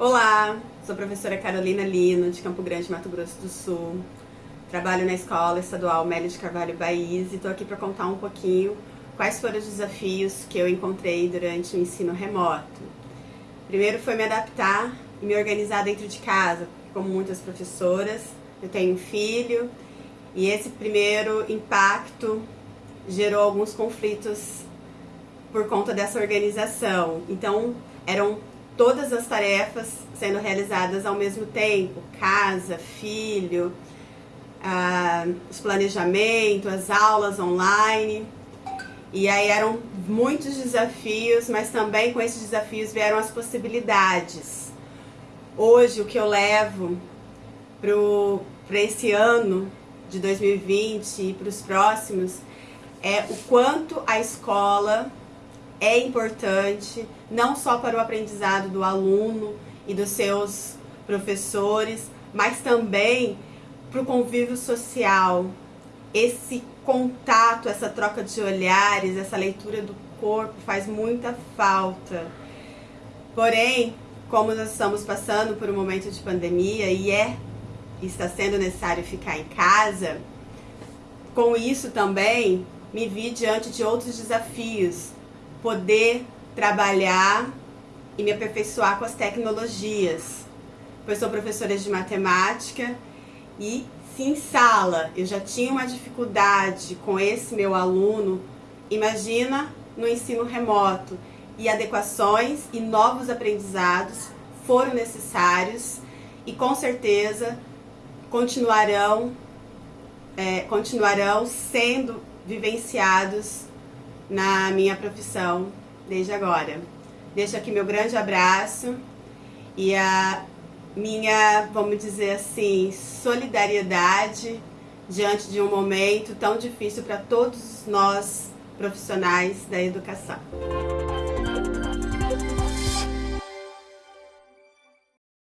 Olá, sou a professora Carolina Lino, de Campo Grande, Mato Grosso do Sul. Trabalho na Escola Estadual Mélio de Carvalho Baís e estou aqui para contar um pouquinho quais foram os desafios que eu encontrei durante o ensino remoto. Primeiro foi me adaptar e me organizar dentro de casa, como muitas professoras. Eu tenho um filho e esse primeiro impacto gerou alguns conflitos por conta dessa organização. Então, eram todas as tarefas sendo realizadas ao mesmo tempo, casa, filho, ah, os planejamentos, as aulas online. E aí eram muitos desafios, mas também com esses desafios vieram as possibilidades. Hoje o que eu levo para esse ano de 2020 e para os próximos é o quanto a escola é importante, não só para o aprendizado do aluno e dos seus professores, mas também para o convívio social. Esse contato, essa troca de olhares, essa leitura do corpo faz muita falta. Porém, como nós estamos passando por um momento de pandemia e é está sendo necessário ficar em casa, com isso também me vi diante de outros desafios, poder trabalhar e me aperfeiçoar com as tecnologias. Eu sou professora de matemática e se em sala eu já tinha uma dificuldade com esse meu aluno, imagina no ensino remoto. E adequações e novos aprendizados foram necessários e com certeza continuarão, é, continuarão sendo vivenciados na minha profissão desde agora. Deixo aqui meu grande abraço e a minha, vamos dizer assim, solidariedade diante de um momento tão difícil para todos nós profissionais da educação.